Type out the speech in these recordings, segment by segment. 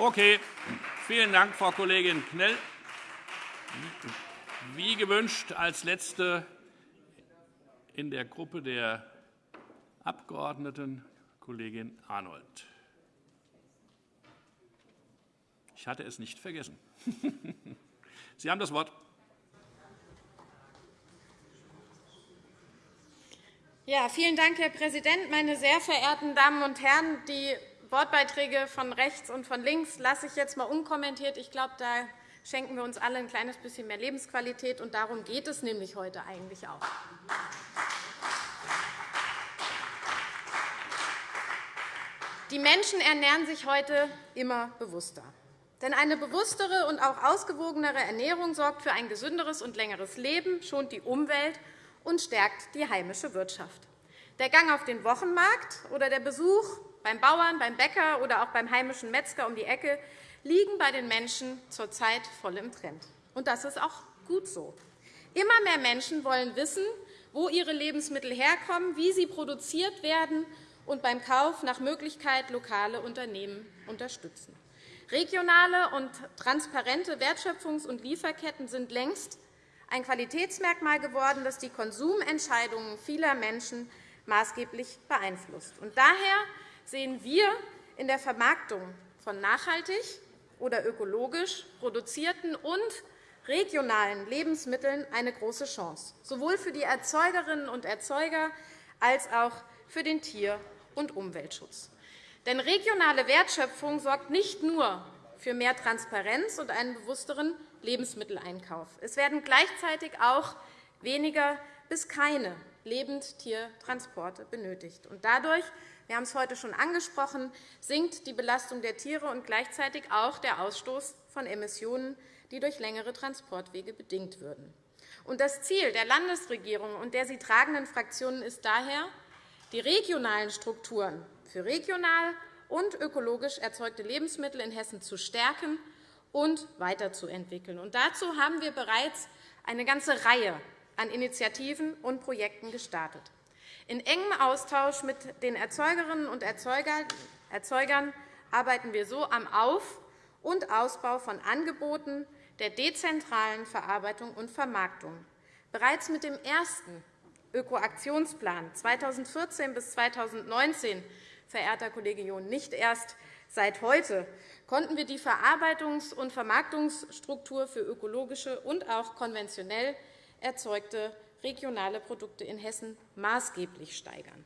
Okay. Vielen Dank, Frau Kollegin Knell. Wie gewünscht als Letzte in der Gruppe der Abgeordneten Kollegin Arnold. Ich hatte es nicht vergessen. Sie haben das Wort. Ja, vielen Dank, Herr Präsident. Meine sehr verehrten Damen und Herren, die Wortbeiträge von rechts und von links lasse ich jetzt einmal unkommentiert. Ich glaube, da schenken wir uns alle ein kleines bisschen mehr Lebensqualität. Und darum geht es nämlich heute eigentlich auch. Die Menschen ernähren sich heute immer bewusster. Denn eine bewusstere und auch ausgewogenere Ernährung sorgt für ein gesünderes und längeres Leben, schont die Umwelt und stärkt die heimische Wirtschaft. Der Gang auf den Wochenmarkt oder der Besuch beim Bauern, beim Bäcker oder auch beim heimischen Metzger um die Ecke liegen bei den Menschen zurzeit voll im Trend. Und das ist auch gut so. Immer mehr Menschen wollen wissen, wo ihre Lebensmittel herkommen, wie sie produziert werden und beim Kauf nach Möglichkeit lokale Unternehmen unterstützen. Regionale und transparente Wertschöpfungs- und Lieferketten sind längst ein Qualitätsmerkmal geworden, das die Konsumentscheidungen vieler Menschen maßgeblich beeinflusst. daher sehen wir in der Vermarktung von nachhaltig oder ökologisch produzierten und regionalen Lebensmitteln eine große Chance, sowohl für die Erzeugerinnen und Erzeuger als auch für den Tier- und Umweltschutz. Denn regionale Wertschöpfung sorgt nicht nur für mehr Transparenz und einen bewussteren Lebensmitteleinkauf. Es werden gleichzeitig auch weniger bis keine Lebendtiertransporte benötigt. Und dadurch wir haben es heute schon angesprochen, sinkt die Belastung der Tiere und gleichzeitig auch der Ausstoß von Emissionen, die durch längere Transportwege bedingt würden. Das Ziel der Landesregierung und der sie tragenden Fraktionen ist daher, die regionalen Strukturen für regional und ökologisch erzeugte Lebensmittel in Hessen zu stärken und weiterzuentwickeln. dazu haben wir bereits eine ganze Reihe an Initiativen und Projekten gestartet. In engem Austausch mit den Erzeugerinnen und Erzeugern arbeiten wir so am Auf- und Ausbau von Angeboten der dezentralen Verarbeitung und Vermarktung. Bereits mit dem ersten Ökoaktionsplan 2014 bis 2019, verehrter Kollege John, nicht erst seit heute, konnten wir die Verarbeitungs- und Vermarktungsstruktur für ökologische und auch konventionell erzeugte regionale Produkte in Hessen maßgeblich steigern.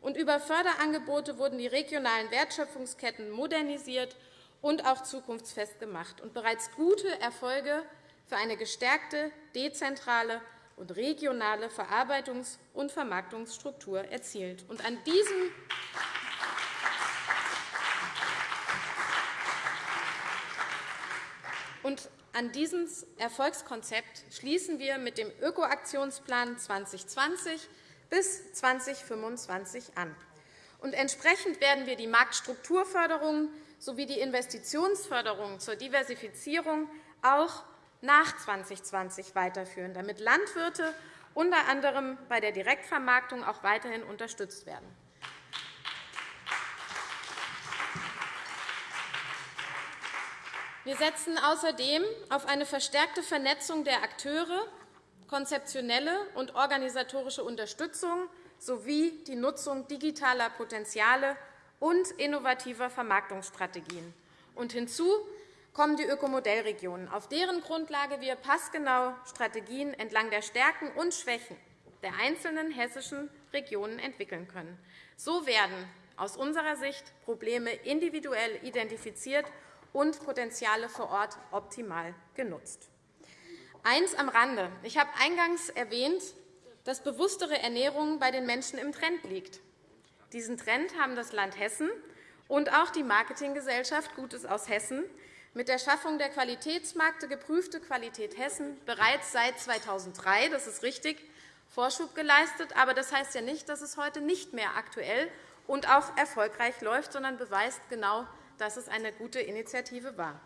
Und über Förderangebote wurden die regionalen Wertschöpfungsketten modernisiert und auch zukunftsfest gemacht und bereits gute Erfolge für eine gestärkte dezentrale und regionale Verarbeitungs- und Vermarktungsstruktur erzielt. Und an diesem und an dieses Erfolgskonzept schließen wir mit dem Ökoaktionsplan 2020 bis 2025 an. Und entsprechend werden wir die Marktstrukturförderung sowie die Investitionsförderung zur Diversifizierung auch nach 2020 weiterführen, damit Landwirte unter anderem bei der Direktvermarktung auch weiterhin unterstützt werden. Wir setzen außerdem auf eine verstärkte Vernetzung der Akteure, konzeptionelle und organisatorische Unterstützung sowie die Nutzung digitaler Potenziale und innovativer Vermarktungsstrategien. Und hinzu kommen die Ökomodellregionen, auf deren Grundlage wir passgenau Strategien entlang der Stärken und Schwächen der einzelnen hessischen Regionen entwickeln können. So werden aus unserer Sicht Probleme individuell identifiziert und Potenziale vor Ort optimal genutzt. Eins am Rande. Ich habe eingangs erwähnt, dass bewusstere Ernährung bei den Menschen im Trend liegt. Diesen Trend haben das Land Hessen und auch die Marketinggesellschaft Gutes aus Hessen mit der Schaffung der Qualitätsmarkte Geprüfte Qualität Hessen bereits seit 2003 das ist richtig, Vorschub geleistet. Aber das heißt ja nicht, dass es heute nicht mehr aktuell und auch erfolgreich läuft, sondern beweist genau dass es eine gute Initiative war.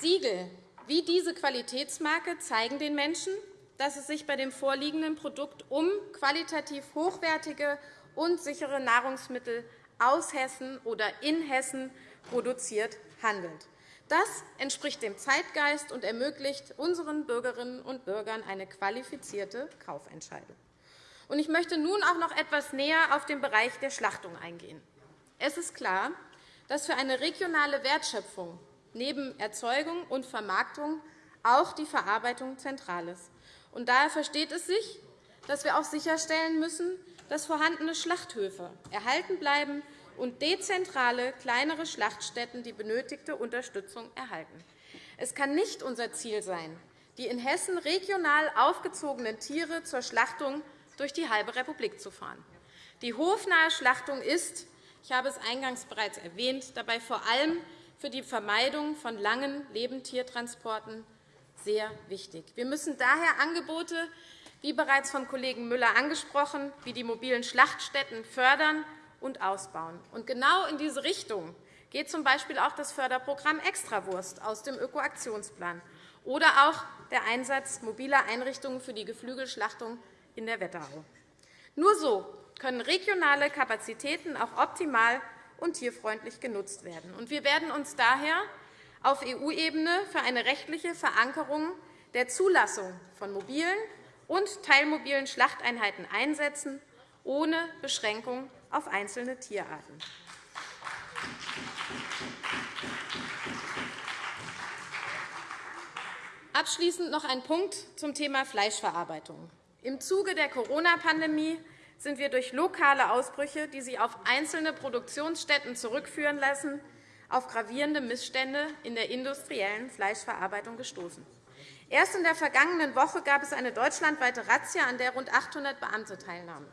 Siegel wie diese Qualitätsmarke zeigen den Menschen, dass es sich bei dem vorliegenden Produkt um qualitativ hochwertige und sichere Nahrungsmittel aus Hessen oder in Hessen produziert handelt. Das entspricht dem Zeitgeist und ermöglicht unseren Bürgerinnen und Bürgern eine qualifizierte Kaufentscheidung. Ich möchte nun auch noch etwas näher auf den Bereich der Schlachtung eingehen. Es ist klar, dass für eine regionale Wertschöpfung neben Erzeugung und Vermarktung auch die Verarbeitung zentral ist. daher versteht es sich, dass wir auch sicherstellen müssen, dass vorhandene Schlachthöfe erhalten bleiben und dezentrale, kleinere Schlachtstätten die benötigte Unterstützung erhalten. Es kann nicht unser Ziel sein, die in Hessen regional aufgezogenen Tiere zur Schlachtung durch die halbe Republik zu fahren. Die hofnahe Schlachtung ist, ich habe es eingangs bereits erwähnt, dabei vor allem für die Vermeidung von langen Lebendtiertransporten sehr wichtig. Wir müssen daher Angebote, wie bereits vom Kollegen Müller angesprochen, wie die mobilen Schlachtstätten fördern und ausbauen. Und genau in diese Richtung geht z. B. auch das Förderprogramm Extrawurst aus dem Ökoaktionsplan oder auch der Einsatz mobiler Einrichtungen für die Geflügelschlachtung in der Wetterau. Nur so können regionale Kapazitäten auch optimal und tierfreundlich genutzt werden. Wir werden uns daher auf EU-Ebene für eine rechtliche Verankerung der Zulassung von mobilen und teilmobilen Schlachteinheiten einsetzen, ohne Beschränkung auf einzelne Tierarten. Abschließend noch ein Punkt zum Thema Fleischverarbeitung. Im Zuge der Corona-Pandemie sind wir durch lokale Ausbrüche, die sich auf einzelne Produktionsstätten zurückführen lassen, auf gravierende Missstände in der industriellen Fleischverarbeitung gestoßen. Erst in der vergangenen Woche gab es eine deutschlandweite Razzia, an der rund 800 Beamte teilnahmen.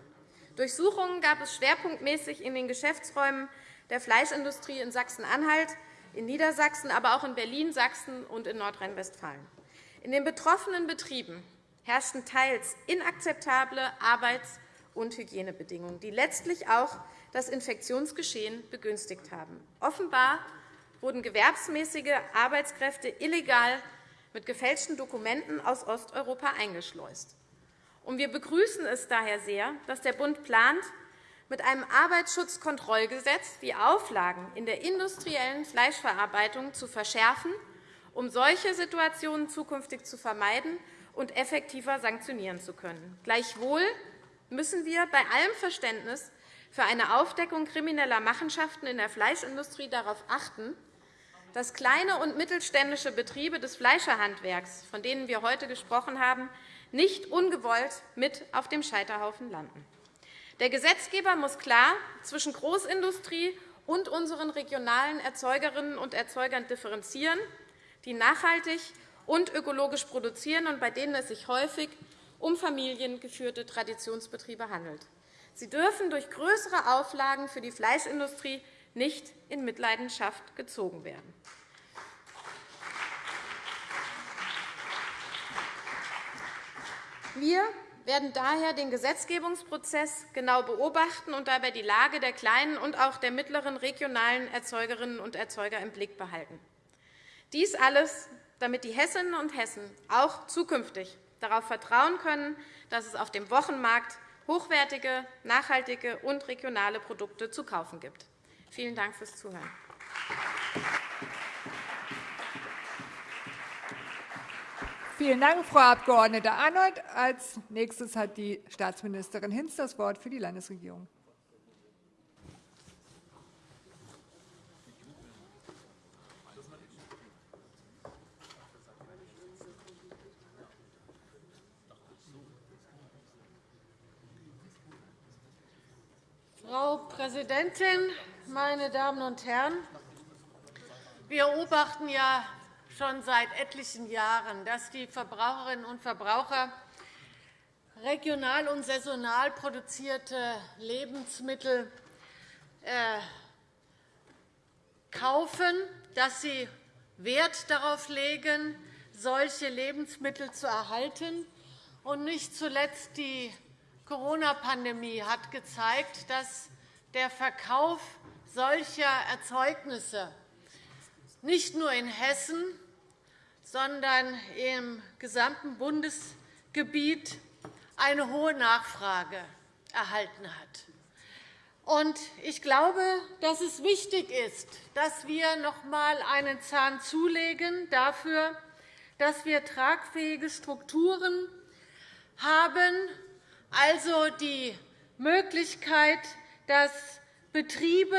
Durchsuchungen gab es schwerpunktmäßig in den Geschäftsräumen der Fleischindustrie in Sachsen-Anhalt, in Niedersachsen, aber auch in Berlin, Sachsen und in Nordrhein-Westfalen. In den betroffenen Betrieben herrschten teils inakzeptable Arbeits- und Hygienebedingungen, die letztlich auch das Infektionsgeschehen begünstigt haben. Offenbar wurden gewerbsmäßige Arbeitskräfte illegal mit gefälschten Dokumenten aus Osteuropa eingeschleust. Wir begrüßen es daher sehr, dass der Bund plant, mit einem Arbeitsschutzkontrollgesetz die Auflagen in der industriellen Fleischverarbeitung zu verschärfen, um solche Situationen zukünftig zu vermeiden und effektiver sanktionieren zu können. Gleichwohl müssen wir bei allem Verständnis für eine Aufdeckung krimineller Machenschaften in der Fleischindustrie darauf achten, dass kleine und mittelständische Betriebe des Fleischerhandwerks, von denen wir heute gesprochen haben, nicht ungewollt mit auf dem Scheiterhaufen landen. Der Gesetzgeber muss klar zwischen Großindustrie und unseren regionalen Erzeugerinnen und Erzeugern differenzieren, die nachhaltig und ökologisch produzieren und bei denen es sich häufig um familiengeführte Traditionsbetriebe handelt. Sie dürfen durch größere Auflagen für die Fleischindustrie nicht in Mitleidenschaft gezogen werden. Wir werden daher den Gesetzgebungsprozess genau beobachten und dabei die Lage der kleinen und auch der mittleren regionalen Erzeugerinnen und Erzeuger im Blick behalten. Dies alles, damit die Hessinnen und Hessen auch zukünftig darauf vertrauen können, dass es auf dem Wochenmarkt hochwertige, nachhaltige und regionale Produkte zu kaufen gibt. Vielen Dank fürs Zuhören. Vielen Dank, Frau Abg. Arnold. Als nächstes hat die Staatsministerin Hinz das Wort für die Landesregierung. Frau Präsidentin, meine Damen und Herren! Wir beobachten ja schon seit etlichen Jahren, dass die Verbraucherinnen und Verbraucher regional und saisonal produzierte Lebensmittel äh, kaufen, dass sie Wert darauf legen, solche Lebensmittel zu erhalten. Und nicht zuletzt die Corona-Pandemie hat gezeigt, dass der Verkauf solcher Erzeugnisse nicht nur in Hessen, sondern im gesamten Bundesgebiet Gebiet eine hohe Nachfrage erhalten hat. Ich glaube, dass es wichtig ist, dass wir noch einmal einen Zahn zulegen dafür, dass wir tragfähige Strukturen haben, also die Möglichkeit, dass Betriebe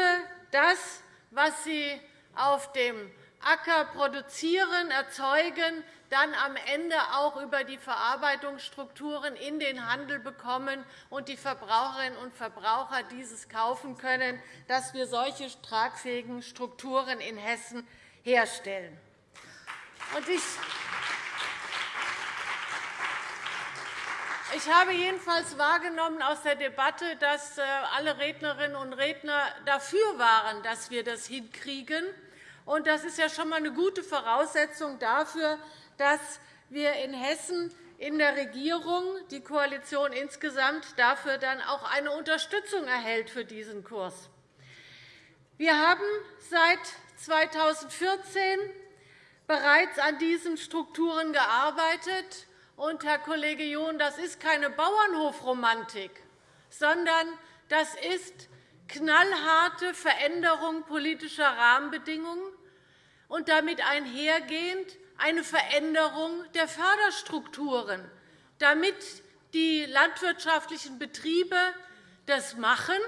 das, was sie auf dem Acker produzieren, erzeugen, dann am Ende auch über die Verarbeitungsstrukturen in den Handel bekommen und die Verbraucherinnen und Verbraucher dieses kaufen können, dass wir solche tragfähigen Strukturen in Hessen herstellen. Ich habe jedenfalls wahrgenommen aus der Debatte, dass äh, alle Rednerinnen und Redner dafür waren, dass wir das hinkriegen. Das ist ja schon einmal eine gute Voraussetzung dafür, dass wir in Hessen in der Regierung, die Koalition insgesamt, dafür dann auch eine Unterstützung erhält für diesen Kurs. Wir haben seit 2014 bereits an diesen Strukturen gearbeitet. Und, Herr Kollege John, das ist keine Bauernhofromantik, sondern das ist knallharte Veränderung politischer Rahmenbedingungen und damit einhergehend eine Veränderung der Förderstrukturen, damit die landwirtschaftlichen Betriebe das machen,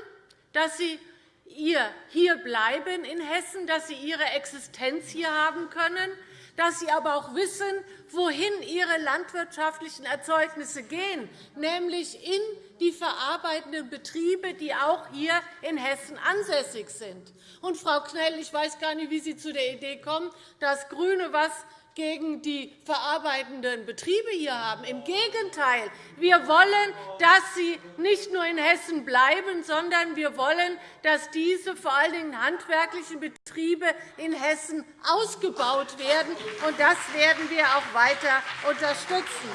dass sie hier bleiben in Hessen, dass sie ihre Existenz hier haben können, dass sie aber auch wissen, wohin ihre landwirtschaftlichen Erzeugnisse gehen, nämlich in die verarbeitenden Betriebe, die auch hier in Hessen ansässig sind. Und, Frau Knell, ich weiß gar nicht, wie Sie zu der Idee kommen, dass GRÜNE was gegen die verarbeitenden Betriebe hier haben. Im Gegenteil. Wir wollen, dass sie nicht nur in Hessen bleiben, sondern wir wollen, dass diese vor allen Dingen handwerklichen Betriebe in Hessen ausgebaut werden. Und das werden wir auch weiter unterstützen.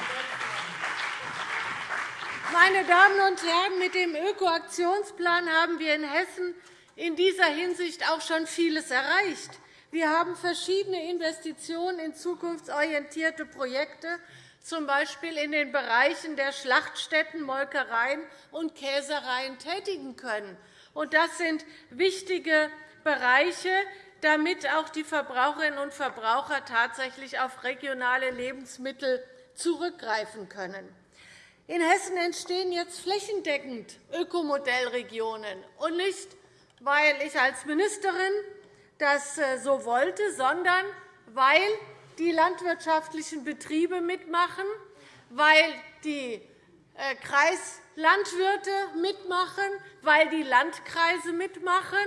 Meine Damen und Herren, mit dem Ökoaktionsplan haben wir in Hessen in dieser Hinsicht auch schon vieles erreicht. Wir haben verschiedene Investitionen in zukunftsorientierte Projekte, z. B. in den Bereichen der Schlachtstätten, Molkereien und Käsereien tätigen können. Das sind wichtige Bereiche, damit auch die Verbraucherinnen und Verbraucher tatsächlich auf regionale Lebensmittel zurückgreifen können. In Hessen entstehen jetzt flächendeckend Ökomodellregionen, und nicht, weil ich als Ministerin das äh, so wollte, sondern weil die landwirtschaftlichen Betriebe mitmachen, weil die äh, Kreislandwirte mitmachen, weil die Landkreise mitmachen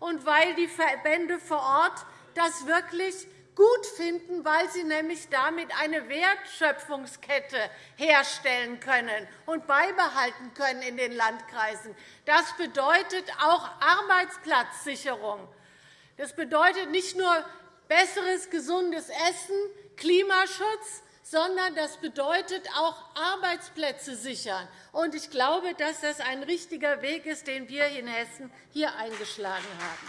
und weil die Verbände vor Ort das wirklich gut finden, weil sie nämlich damit eine Wertschöpfungskette herstellen können und beibehalten können in den Landkreisen. Das bedeutet auch Arbeitsplatzsicherung. Das bedeutet nicht nur besseres, gesundes Essen, Klimaschutz, sondern das bedeutet auch Arbeitsplätze sichern. Ich glaube, dass das ein richtiger Weg ist, den wir in Hessen hier eingeschlagen haben.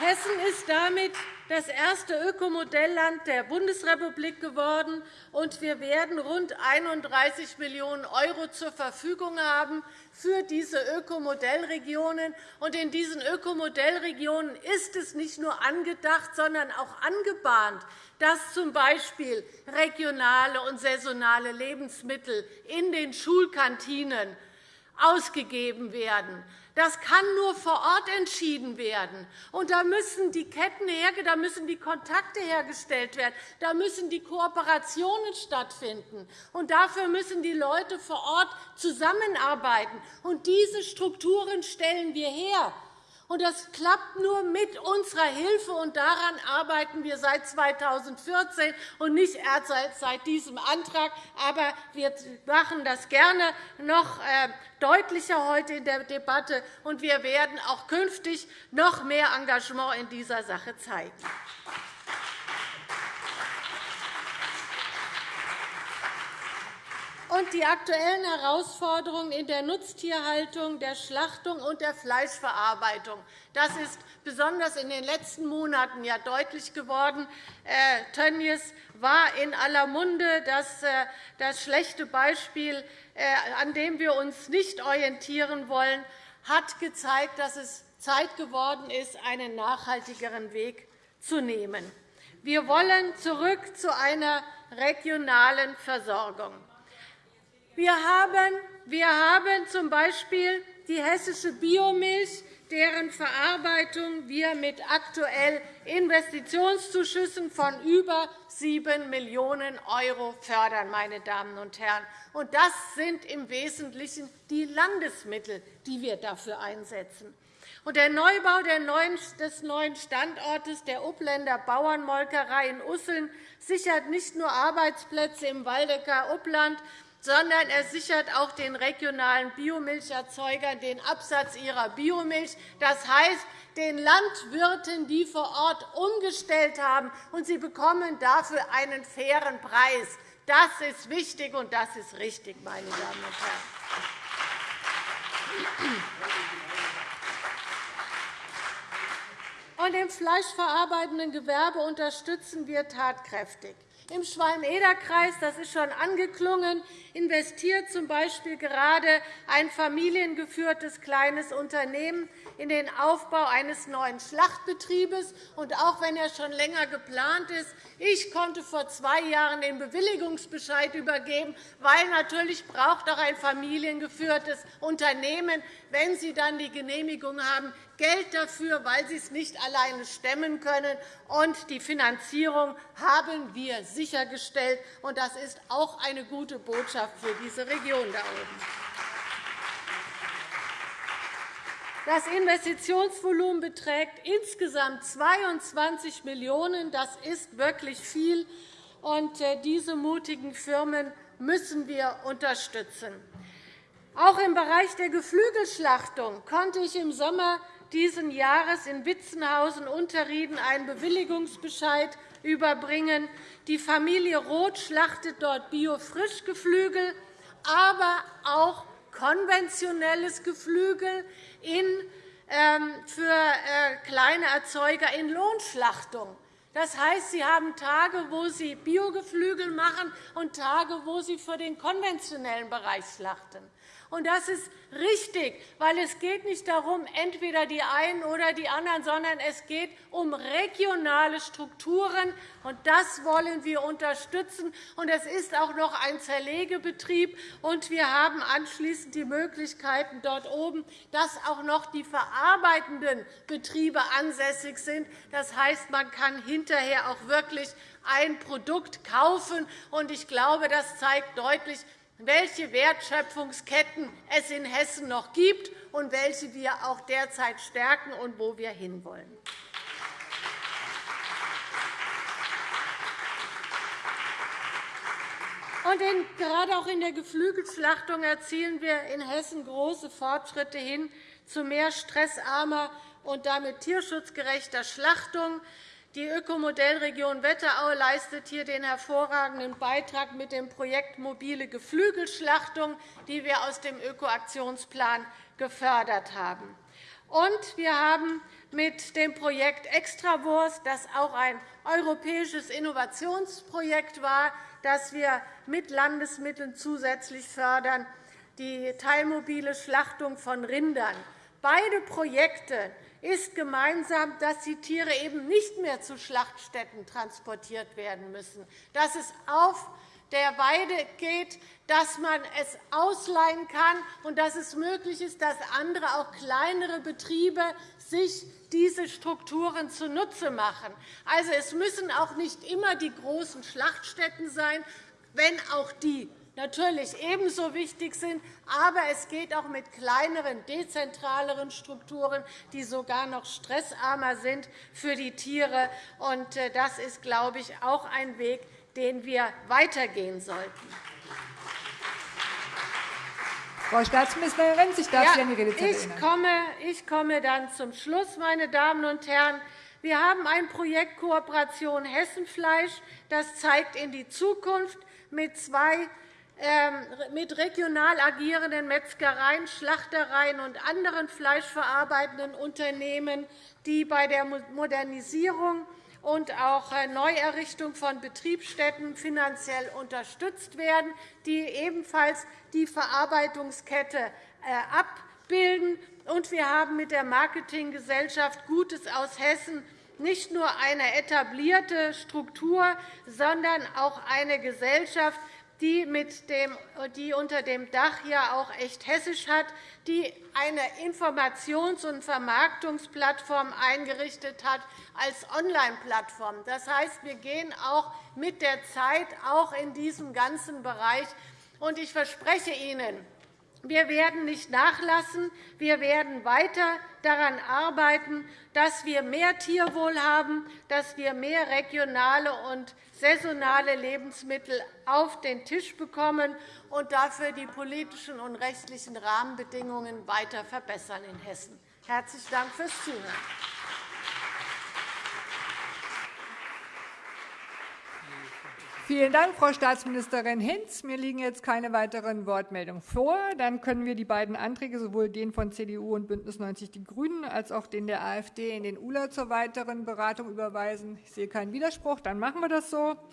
Hessen ist damit das erste Ökomodellland der Bundesrepublik geworden, und wir werden rund 31 Millionen € zur Verfügung haben für diese Ökomodellregionen. In diesen Ökomodellregionen ist es nicht nur angedacht, sondern auch angebahnt, dass z. B. regionale und saisonale Lebensmittel in den Schulkantinen ausgegeben werden, das kann nur vor Ort entschieden werden. Und da müssen die Ketten da müssen die Kontakte hergestellt werden, da müssen die Kooperationen stattfinden. Und dafür müssen die Leute vor Ort zusammenarbeiten. Und diese Strukturen stellen wir her. Und das klappt nur mit unserer Hilfe, und daran arbeiten wir seit 2014 und nicht erst seit diesem Antrag. Aber wir machen das gerne noch äh, deutlicher heute in der Debatte, und wir werden auch künftig noch mehr Engagement in dieser Sache zeigen. Und die aktuellen Herausforderungen in der Nutztierhaltung, der Schlachtung und der Fleischverarbeitung. Das ist besonders in den letzten Monaten ja deutlich geworden. Äh, Tönnies war in aller Munde das, äh, das schlechte Beispiel, äh, an dem wir uns nicht orientieren wollen, hat gezeigt, dass es Zeit geworden ist, einen nachhaltigeren Weg zu nehmen. Wir wollen zurück zu einer regionalen Versorgung. Wir haben, wir haben z.B. die hessische Biomilch, deren Verarbeitung wir mit aktuell Investitionszuschüssen von über 7 Millionen € fördern. Meine Damen und Herren. Und das sind im Wesentlichen die Landesmittel, die wir dafür einsetzen. Und der Neubau des neuen Standortes der Uppländer Bauernmolkerei in Usseln sichert nicht nur Arbeitsplätze im Waldecker Uppland, sondern er sichert auch den regionalen Biomilcherzeugern den Absatz ihrer Biomilch. Das heißt, den Landwirten, die vor Ort umgestellt haben, und sie bekommen dafür einen fairen Preis. Das ist wichtig, und das ist richtig, meine Damen und Herren. Und im fleischverarbeitenden Gewerbe unterstützen wir tatkräftig. Im Schwalm-Eder-Kreis, das ist schon angeklungen, investiert z. B. gerade ein familiengeführtes kleines Unternehmen in den Aufbau eines neuen Schlachtbetriebes. Und auch wenn er schon länger geplant ist, ich konnte vor zwei Jahren den Bewilligungsbescheid übergeben, weil natürlich braucht auch ein familiengeführtes Unternehmen, wenn sie dann die Genehmigung haben, Geld dafür, weil sie es nicht alleine stemmen können. Und die Finanzierung haben wir sichergestellt. Und das ist auch eine gute Botschaft für diese Region da oben. Das Investitionsvolumen beträgt insgesamt 22 Millionen €. Das ist wirklich viel. Und äh, diese mutigen Firmen müssen wir unterstützen. Auch im Bereich der Geflügelschlachtung konnte ich im Sommer dieses Jahres in Witzenhausen-Unterrieden einen Bewilligungsbescheid überbringen. Die Familie Roth schlachtet dort Bio-Frischgeflügel, aber auch konventionelles Geflügel ähm, für äh, kleine Erzeuger in Lohnschlachtung. Das heißt, Sie haben Tage, wo Sie Biogeflügel machen, und Tage, wo Sie für den konventionellen Bereich schlachten. Und das ist richtig, weil es geht nicht darum, entweder die einen oder die anderen, sondern es geht um regionale Strukturen. Und das wollen wir unterstützen. Und es ist auch noch ein Zerlegebetrieb. Und wir haben anschließend die Möglichkeiten dort oben, dass auch noch die verarbeitenden Betriebe ansässig sind. Das heißt, man kann hinterher auch wirklich ein Produkt kaufen. Und ich glaube, das zeigt deutlich, welche Wertschöpfungsketten es in Hessen noch gibt und welche wir auch derzeit stärken und wo wir hinwollen. Und in, gerade auch in der Geflügelschlachtung erzielen wir in Hessen große Fortschritte hin zu mehr stressarmer und damit tierschutzgerechter Schlachtung. Die Ökomodellregion Wetterau leistet hier den hervorragenden Beitrag mit dem Projekt Mobile Geflügelschlachtung, die wir aus dem Ökoaktionsplan gefördert haben. Und wir haben mit dem Projekt Extrawurst, das auch ein europäisches Innovationsprojekt war, das wir mit Landesmitteln zusätzlich fördern, die teilmobile Schlachtung von Rindern. Beide Projekte ist gemeinsam, dass die Tiere eben nicht mehr zu Schlachtstätten transportiert werden müssen, dass es auf der Weide geht, dass man es ausleihen kann und dass es möglich ist, dass andere, auch kleinere Betriebe sich diese Strukturen zunutze machen. Also, es müssen auch nicht immer die großen Schlachtstätten sein, wenn auch die natürlich ebenso wichtig sind. Aber es geht auch mit kleineren, dezentraleren Strukturen, die sogar noch stressarmer sind für die Tiere. Äh, das ist, glaube ich, auch ein Weg, den wir weitergehen sollten. Frau Staatsministerin, ich darf Sie an die Redezeit ich komme, ich komme dann zum Schluss, meine Damen und Herren. Wir haben ein Projekt Kooperation Hessenfleisch. Das zeigt in die Zukunft mit zwei mit regional agierenden Metzgereien, Schlachtereien und anderen fleischverarbeitenden Unternehmen, die bei der Modernisierung und auch äh, Neuerrichtung von Betriebsstätten finanziell unterstützt werden, die ebenfalls die Verarbeitungskette äh, abbilden. Und wir haben mit der Marketinggesellschaft Gutes aus Hessen nicht nur eine etablierte Struktur, sondern auch eine Gesellschaft, die, mit dem, die unter dem Dach ja auch echt hessisch hat, die eine Informations- und Vermarktungsplattform eingerichtet hat als Online-Plattform. Das heißt, wir gehen auch mit der Zeit auch in diesem ganzen Bereich. Und ich verspreche Ihnen, wir werden nicht nachlassen. Wir werden weiter daran arbeiten, dass wir mehr Tierwohl haben, dass wir mehr regionale und saisonale Lebensmittel auf den Tisch bekommen und dafür die politischen und rechtlichen Rahmenbedingungen weiter verbessern in Hessen. Herzlichen Dank fürs Zuhören. Vielen Dank, Frau Staatsministerin Hinz. Mir liegen jetzt keine weiteren Wortmeldungen vor. Dann können wir die beiden Anträge, sowohl den von CDU und BÜNDNIS 90 die GRÜNEN als auch den der AfD, in den ULA zur weiteren Beratung überweisen. Ich sehe keinen Widerspruch. Dann machen wir das so.